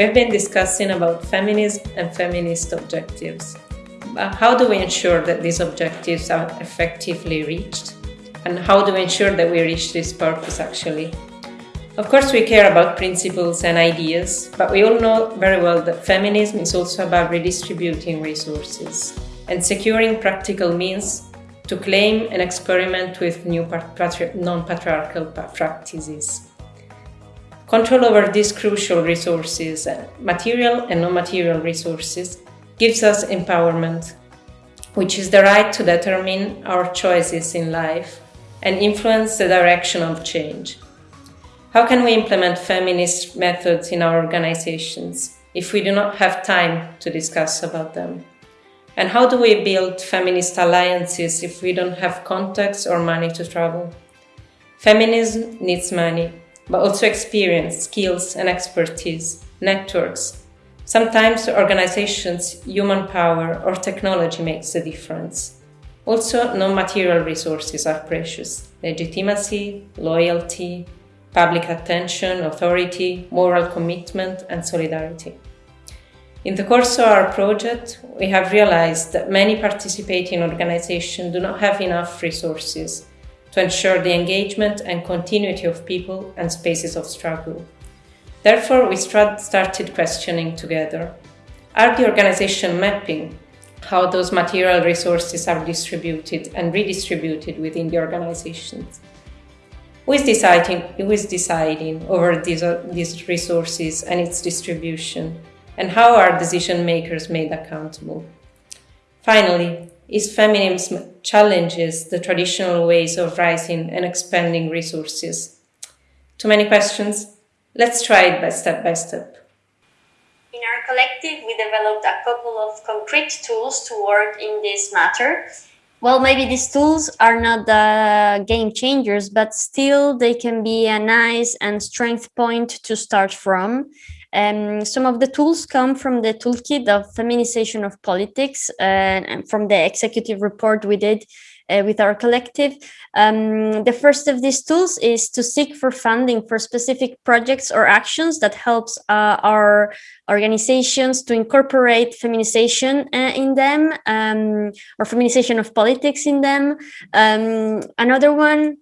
we've been discussing about feminism and feminist objectives. But how do we ensure that these objectives are effectively reached? And how do we ensure that we reach this purpose actually? Of course, we care about principles and ideas, but we all know very well that feminism is also about redistributing resources and securing practical means to claim and experiment with new non-patriarchal practices. Control over these crucial resources, uh, material and non-material resources, gives us empowerment, which is the right to determine our choices in life and influence the direction of change. How can we implement feminist methods in our organizations if we do not have time to discuss about them? And how do we build feminist alliances if we don't have contacts or money to travel? Feminism needs money, but also experience, skills and expertise, networks. Sometimes organizations, human power or technology makes the difference. Also, non-material resources are precious. Legitimacy, loyalty, public attention, authority, moral commitment and solidarity. In the course of our project, we have realized that many participating organizations do not have enough resources to ensure the engagement and continuity of people and spaces of struggle. Therefore, we started questioning together, are the organization mapping how those material resources are distributed and redistributed within the organizations? Who is deciding, who is deciding over these, these resources and its distribution? And how are decision makers made accountable? Finally, is feminism challenges the traditional ways of rising and expanding resources? Too many questions? Let's try it by step by step. In our collective, we developed a couple of concrete tools to work in this matter. Well, maybe these tools are not the game changers, but still they can be a nice and strength point to start from. Um, some of the tools come from the toolkit of feminization of politics uh, and from the executive report we did uh, with our collective. Um, the first of these tools is to seek for funding for specific projects or actions that helps uh, our organizations to incorporate feminization uh, in them um, or feminization of politics in them. Um, another one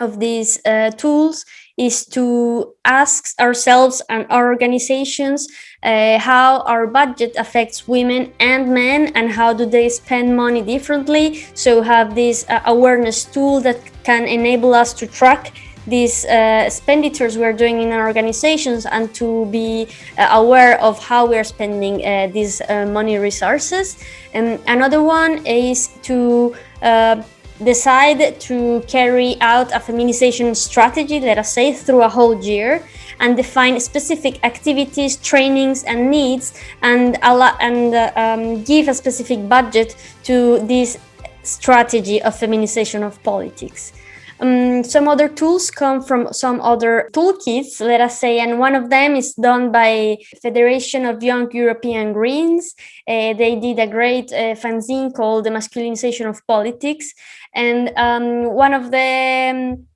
of these uh, tools is to ask ourselves and our organizations uh, how our budget affects women and men and how do they spend money differently so have this uh, awareness tool that can enable us to track these uh, expenditures we're doing in our organizations and to be uh, aware of how we're spending uh, these uh, money resources. And another one is to uh, decide to carry out a feminization strategy, let us say, through a whole year and define specific activities, trainings and needs and, and uh, um, give a specific budget to this strategy of feminization of politics. Um, some other tools come from some other toolkits, let us say, and one of them is done by Federation of Young European Greens. Uh, they did a great uh, fanzine called The Masculinization of Politics. And um, one of the um,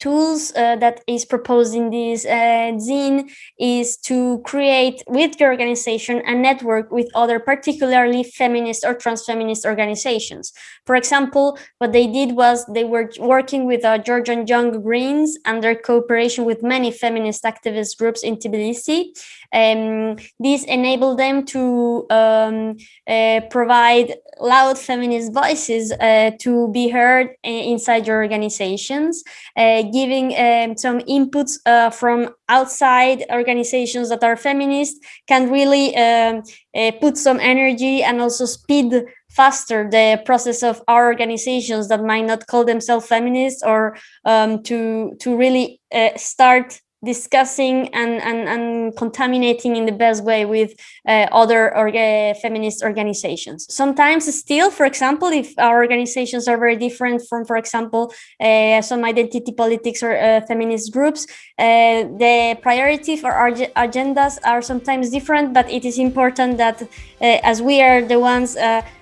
tools uh, that is proposed in this uh, zine is to create with your organization a network with other particularly feminist or trans-feminist organizations. For example, what they did was they were working with uh, Georgian Young Greens and their cooperation with many feminist activist groups in Tbilisi. Um, this enabled them to um, uh, provide loud feminist voices uh, to be heard uh, inside your organizations, uh, giving um, some inputs uh, from outside organizations that are feminist can really um, uh, put some energy and also speed faster the process of our organizations that might not call themselves feminists or um, to to really uh, start discussing and, and, and contaminating in the best way with uh, other orga feminist organizations. Sometimes still, for example, if our organizations are very different from, for example, uh, some identity politics or uh, feminist groups, uh, the priority for our agendas are sometimes different, but it is important that as we are the ones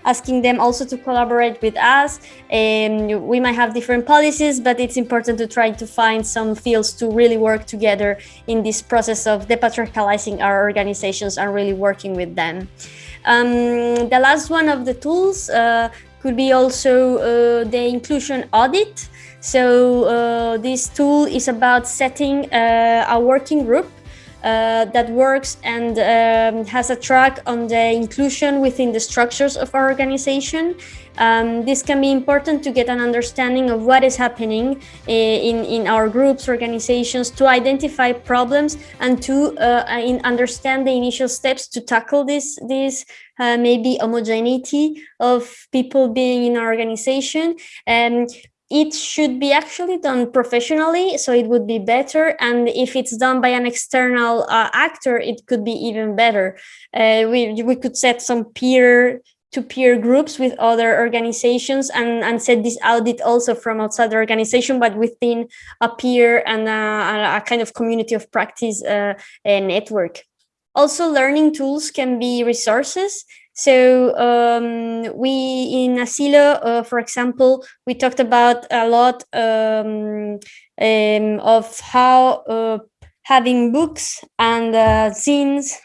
asking them also to collaborate with us. Um, we might have different policies, but it's important to try to find some fields to really work together in this process of depatriarchalizing our organizations and really working with them. Um, the last one of the tools uh, could be also uh, the inclusion audit. So uh, this tool is about setting uh, a working group uh, that works and um, has a track on the inclusion within the structures of our organization. Um, this can be important to get an understanding of what is happening eh, in, in our groups, organizations, to identify problems and to uh, understand the initial steps to tackle this, this uh, maybe homogeneity of people being in our organization. Um, it should be actually done professionally so it would be better and if it's done by an external uh, actor it could be even better uh, we, we could set some peer to peer groups with other organizations and, and set this audit also from outside the organization, but within a peer and a, a kind of community of practice uh, network. Also, learning tools can be resources. So um, we in Asilo, uh, for example, we talked about a lot um, um, of how uh, having books and uh,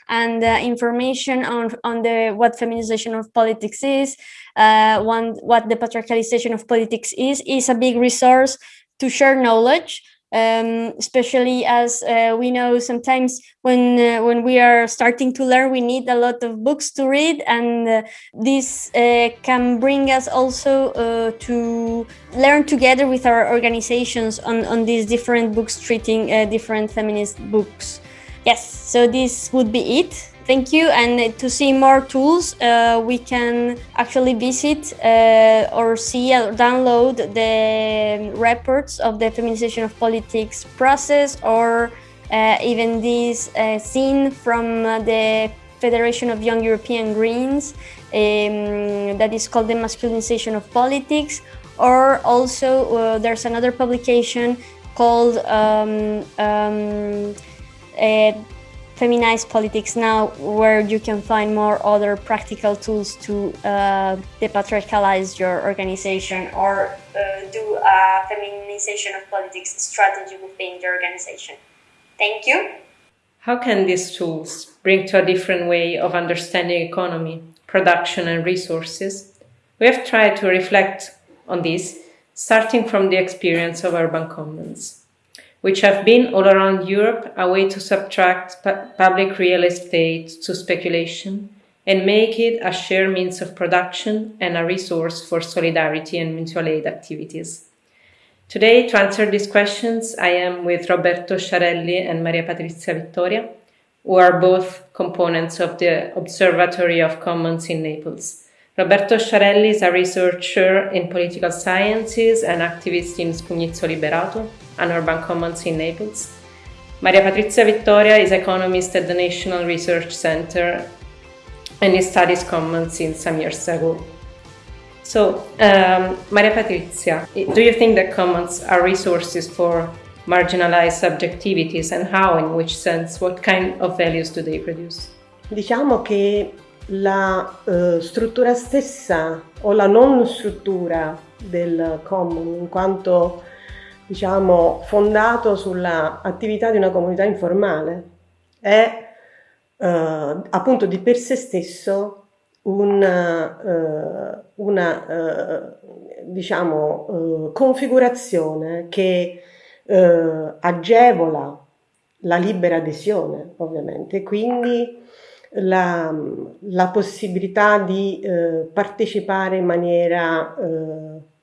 and uh, information on on the what feminization of politics is, uh, one what the patriarchalization of politics is, is a big resource to share knowledge um, especially as uh, we know sometimes when uh, when we are starting to learn we need a lot of books to read. And uh, this uh, can bring us also uh, to learn together with our organizations on, on these different books treating uh, different feminist books. Yes so this would be it Thank you. And to see more tools, uh, we can actually visit uh, or see or download the reports of the feminization of politics process or uh, even this uh, zine from uh, the Federation of Young European Greens um, that is called the masculinization of politics. Or also uh, there's another publication called um, um, feminized politics now where you can find more other practical tools to uh, depatriarchalize your organization or uh, do a feminization of politics strategy within the organization. Thank you. How can these tools bring to a different way of understanding economy, production and resources? We have tried to reflect on this, starting from the experience of urban commons which have been all around Europe a way to subtract pu public real estate to speculation and make it a shared means of production and a resource for solidarity and mutual aid activities. Today, to answer these questions, I am with Roberto Sciarelli and Maria Patrizia Vittoria, who are both components of the Observatory of Commons in Naples. Roberto Sciarelli is a researcher in political sciences and activist in Scugnizzo Liberato, an urban commons in Naples. Maria Patrizia Vittoria is economist at the National Research Center and he studies commons since some years ago. So, um, Maria Patrizia, do you think that commons are resources for marginalized subjectivities and how, in which sense, what kind of values do they produce? Diciamo che la uh, struttura stessa o la non struttura del common in quanto diciamo, fondato sull'attività di una comunità informale. È eh, appunto di per sé stesso un, eh, una eh, diciamo, eh, configurazione che eh, agevola la libera adesione, ovviamente, quindi la, la possibilità di eh, partecipare in maniera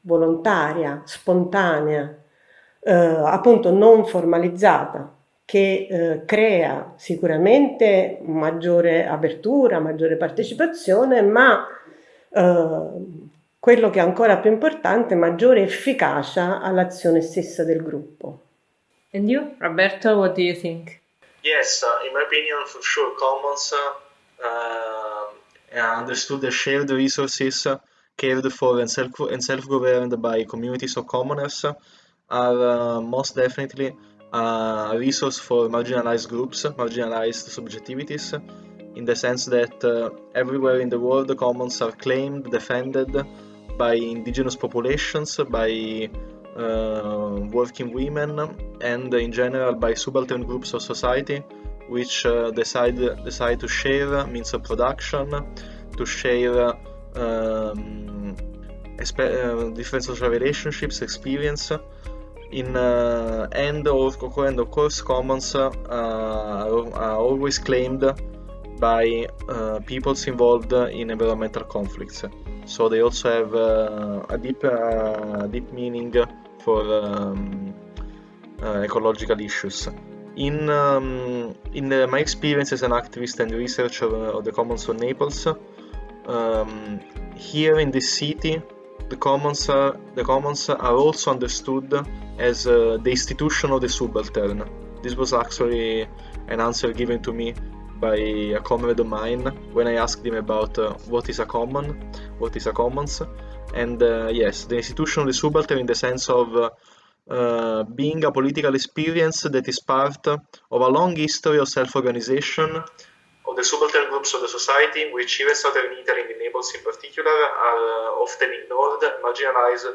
volontaria, spontanea, eh, appunto non formalizzata che eh, crea sicuramente maggiore apertura, maggiore partecipazione, ma eh, quello che è ancora più importante, maggiore efficacia all'azione stessa del gruppo. And you, Roberto, what do you think? Yes, uh, in my opinion, for sure, commons uh, understood as shared resources cared for and self-governed self by communities of commoners are uh, most definitely a resource for marginalized groups, marginalized subjectivities, in the sense that uh, everywhere in the world the commons are claimed, defended by indigenous populations, by uh, working women, and in general by subaltern groups of society which uh, decide decide to share means of production, to share um, different social relationships, experience. In uh, and of, and of course, commons uh, are always claimed by uh, peoples involved in environmental conflicts. So they also have uh, a deep, uh, deep meaning for um, ecological issues. In, um, in my experience as an activist and researcher of the Commons of Naples, um, here in this city, the commons are, the commons are also understood as uh, the institution of the subaltern. This was actually an answer given to me by a comrade of mine when I asked him about uh, what is a common, what is a commons, and uh, yes, the institution of the subaltern in the sense of uh, uh, being a political experience that is part of a long history of self-organization of the subaltern groups of the society, which even southern Italy, in Naples in particular, are uh, often ignored, marginalized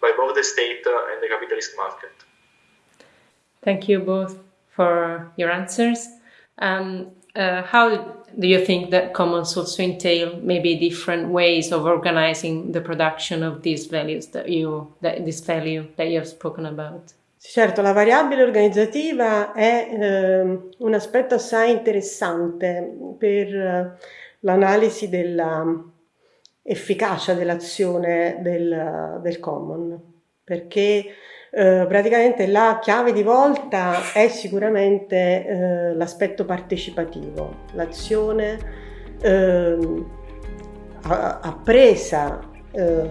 by both the state and the capitalist market. Thank you both for your answers. Um, uh, how do you think that commons also entail maybe different ways of organizing the production of these values that you that this value that you have spoken about? Certo, la variabile organizzativa è eh, un aspetto assai interessante per eh, l'analisi dell'efficacia dell'azione del, del common, perché eh, praticamente la chiave di volta è sicuramente eh, l'aspetto partecipativo, l'azione eh, appresa eh,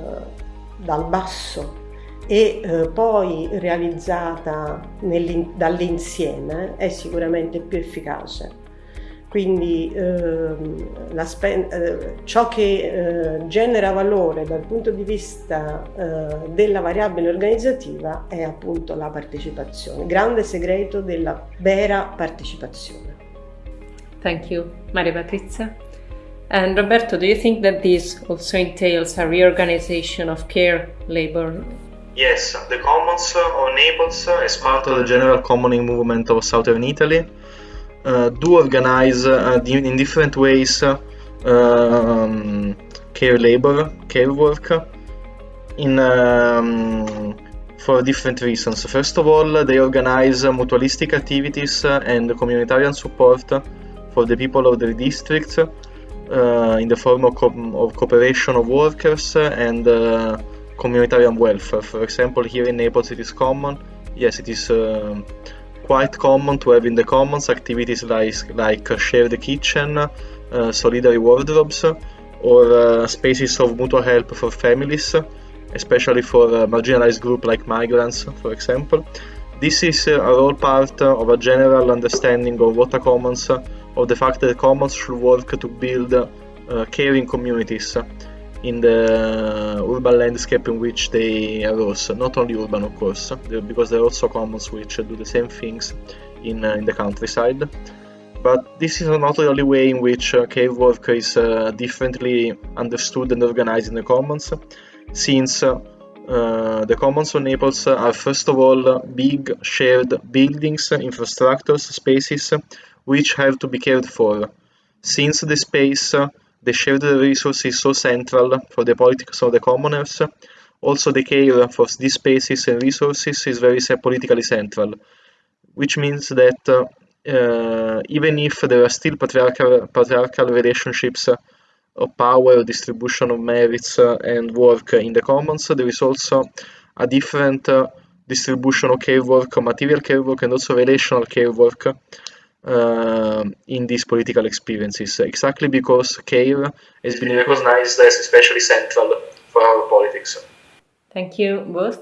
dal basso e eh, poi realizzata dall'insieme è sicuramente più efficace. Quindi ehm, eh, ciò che eh, genera valore dal punto di vista eh, della variabile organizzativa è appunto la partecipazione, grande segreto della vera partecipazione. Thank you, Maria Patrizia. And Roberto, do you think that this also entails a reorganization of care labor? Yes, the Commons of Naples, as part of the general commoning movement of Southern Italy, uh, do organize uh, in different ways um, care labor, care work, in um, for different reasons. First of all, they organize mutualistic activities and communitarian support for the people of their district uh, in the form of, co of, cooperation of workers and uh, communitarian welfare. For example, here in Naples it is common, yes, it is uh, quite common to have in the commons activities like, like share the kitchen, uh, solidary wardrobes, or uh, spaces of mutual help for families, especially for a marginalized group like migrants, for example. This is uh, all part of a general understanding of what a commons, of the fact that commons should work to build uh, caring communities in the urban landscape in which they arose. Not only urban, of course, because there are also commons which do the same things in, uh, in the countryside. But this is not the only way in which uh, care work is differently understood and organized in the commons, since uh, the commons of Naples are first of all big shared buildings, infrastructures, spaces which have to be cared for. Since the space the shared resource is so central for the politics of the commoners. Also, the care for these spaces and resources is very politically central, which means that uh, even if there are still patriarchal, patriarchal relationships of power, distribution of merits uh, and work in the commons, there is also a different uh, distribution of care work, material care work, and also relational care work uh, in these political experiences, exactly because care has been recognized as especially central for our politics. Thank you both.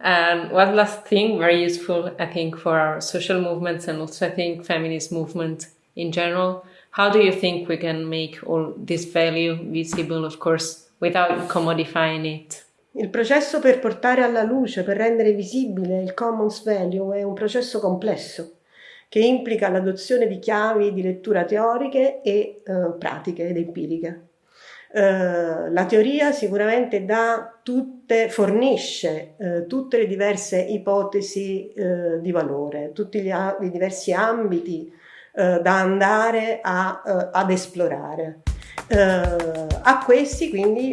And one last thing, very useful, I think, for our social movements and also I think feminist movement in general. How do you think we can make all this value visible, of course, without commodifying it? Il processo per portare alla luce, per rendere visibile il commons value è un processo complesso che implica l'adozione di chiavi di lettura teoriche e eh, pratiche ed empiriche. Uh, la teoria sicuramente tutte, fornisce uh, tutte le diverse ipotesi uh, di valore, tutti gli, i diversi ambiti da andare a, ad esplorare. A questi quindi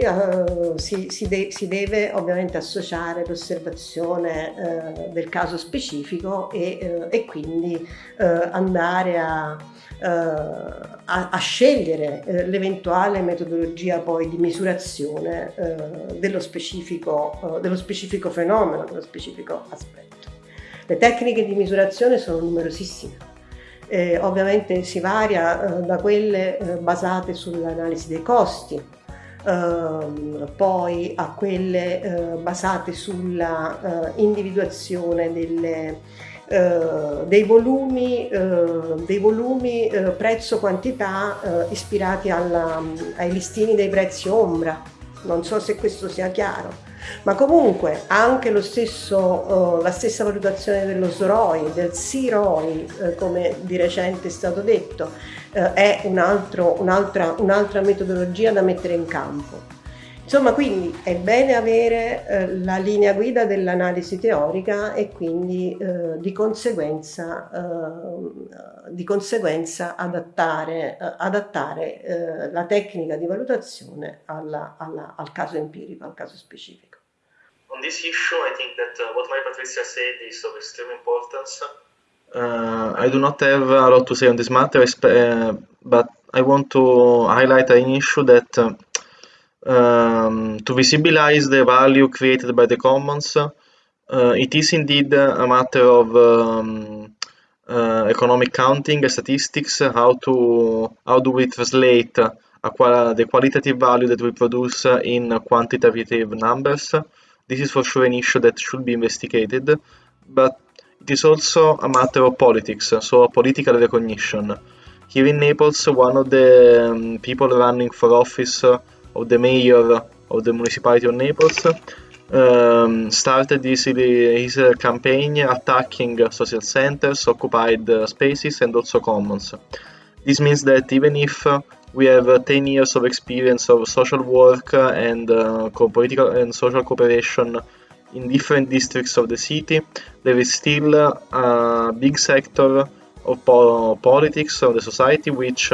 si, si, de si, deve ovviamente associare l'osservazione del caso specifico e, e quindi andare a eh, a, a, scegliere eh, l'eventuale metodologia poi di misurazione eh, dello specifico, dello specifico fenomeno, dello specifico aspetto. Le tecniche di misurazione sono numerosissime. Eh, ovviamente si varia eh, da quelle eh, basate sull'analisi dei costi, eh, poi a quelle basate sulla individuazione delle, eh, dei volumi, eh, dei volumi eh, prezzo-quantità ispirati alla, ai listini dei prezzi ombra. Non so se questo sia chiaro. Ma comunque anche stesso, la stessa valutazione dello SROI, del CROI, come di recente è stato detto, è un'altra un un metodologia da mettere in campo. Insomma, quindi è bene avere eh, la linea guida dell'analisi teorica e quindi eh, di, conseguenza, eh, di, conseguenza, adattare, eh, adattare eh, la tecnica di valutazione alla, alla, al caso empirico, al caso specifico. On this issue, I think that uh, what Maria Patrizia said is of extreme importance. Uh, I do not have a lot to say on this matter, uh, but I want to highlight an issue that uh, um, to visibilize the value created by the commons, uh, it is indeed a matter of um, uh, economic counting statistics, how to how do we translate qual the qualitative value that we produce in quantitative numbers. This is for sure an issue that should be investigated, but it is also a matter of politics, so political recognition. Here in Naples, one of the um, people running for office of the mayor of the municipality of Naples, um, started his, his campaign attacking social centers, occupied spaces, and also commons. This means that even if we have 10 years of experience of social work and uh, political and social cooperation in different districts of the city, there is still a big sector of po politics of the society which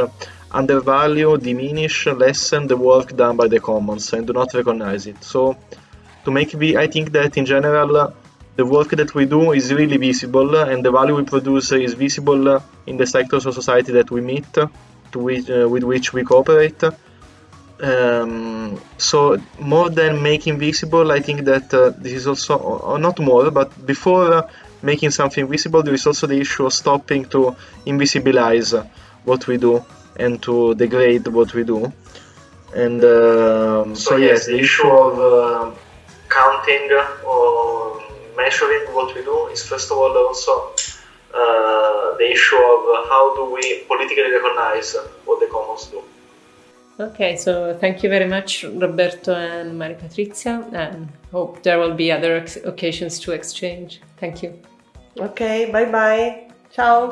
undervalue, diminish, lessen the work done by the commons and do not recognize it. So to make me, I think that in general the work that we do is really visible and the value we produce is visible in the sectors of society that we meet, which, uh, with which we cooperate. Um, so more than making visible, I think that uh, this is also, or not more, but before uh, making something visible, there is also the issue of stopping to invisibilize what we do and to degrade what we do. And uh, so, yes, the issue of uh, counting or measuring what we do is first of all also uh, the issue of how do we politically recognize what the commons do. Okay, so thank you very much, Roberto and Maria Patrizia, and hope there will be other occasions to exchange. Thank you. Okay, bye bye. Ciao.